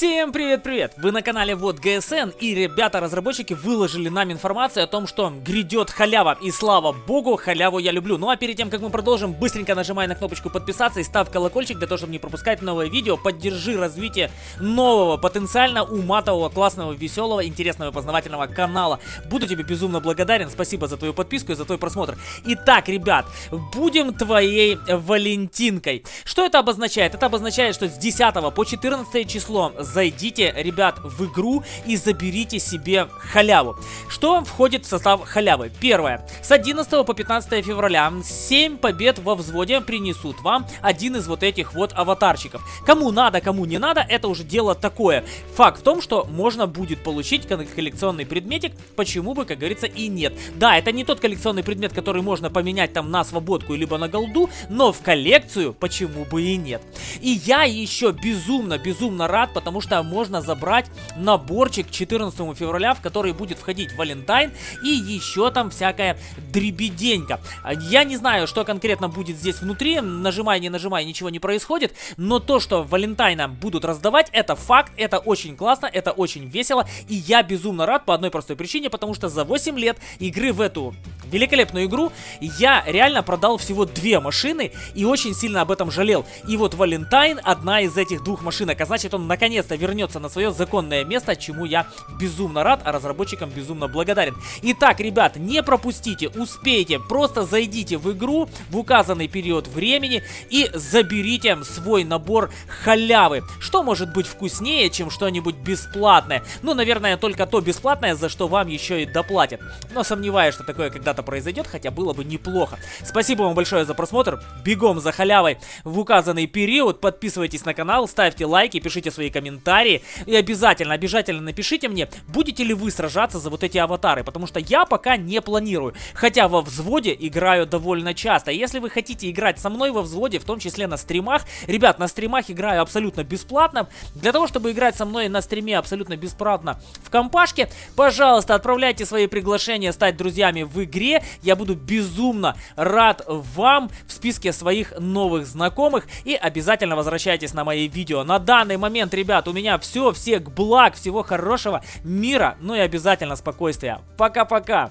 Всем привет-привет! Вы на канале Вот ГСН и ребята-разработчики выложили нам информацию о том, что грядет халява. И слава богу, халяву я люблю. Ну а перед тем, как мы продолжим, быстренько нажимай на кнопочку подписаться и ставь колокольчик для того, чтобы не пропускать новые видео. Поддержи развитие нового, потенциально уматового, классного, веселого, интересного и познавательного канала. Буду тебе безумно благодарен. Спасибо за твою подписку и за твой просмотр. Итак, ребят, будем твоей Валентинкой. Что это обозначает? Это обозначает, что с 10 по 14 число зайдите, ребят, в игру и заберите себе халяву. Что входит в состав халявы? Первое. С 11 по 15 февраля 7 побед во взводе принесут вам один из вот этих вот аватарчиков. Кому надо, кому не надо, это уже дело такое. Факт в том, что можно будет получить коллекционный предметик, почему бы, как говорится, и нет. Да, это не тот коллекционный предмет, который можно поменять там на свободку либо на голду, но в коллекцию почему бы и нет. И я еще безумно-безумно рад, потому что можно забрать наборчик 14 февраля, в который будет входить Валентайн и еще там всякая дребеденька. Я не знаю, что конкретно будет здесь внутри, нажимай, не нажимай, ничего не происходит, но то, что Валентайна будут раздавать, это факт, это очень классно, это очень весело, и я безумно рад по одной простой причине, потому что за 8 лет игры в эту великолепную игру я реально продал всего две машины и очень сильно об этом жалел. И вот Валентайн одна из этих двух машинок, а значит он наконец-то вернется на свое законное место, чему я безумно рад, а разработчикам безумно благодарен. Итак, ребят, не пропустите, успейте, просто зайдите в игру в указанный период времени и заберите свой набор халявы. Что может быть вкуснее, чем что-нибудь бесплатное? Ну, наверное, только то бесплатное, за что вам еще и доплатят. Но сомневаюсь, что такое когда-то произойдет, хотя было бы неплохо. Спасибо вам большое за просмотр, бегом за халявой в указанный период, подписывайтесь на канал, ставьте лайки, пишите свои комментарии. И обязательно, обязательно напишите мне, будете ли вы сражаться за вот эти аватары, потому что я пока не планирую, хотя во взводе играю довольно часто. Если вы хотите играть со мной во взводе, в том числе на стримах, ребят, на стримах играю абсолютно бесплатно, для того, чтобы играть со мной на стриме абсолютно бесплатно в компашке, пожалуйста, отправляйте свои приглашения стать друзьями в игре, я буду безумно рад вам в списке своих новых знакомых и обязательно возвращайтесь на мои видео. На данный момент, ребят, у меня все, всех благ, всего хорошего, мира, ну и обязательно спокойствия. Пока-пока!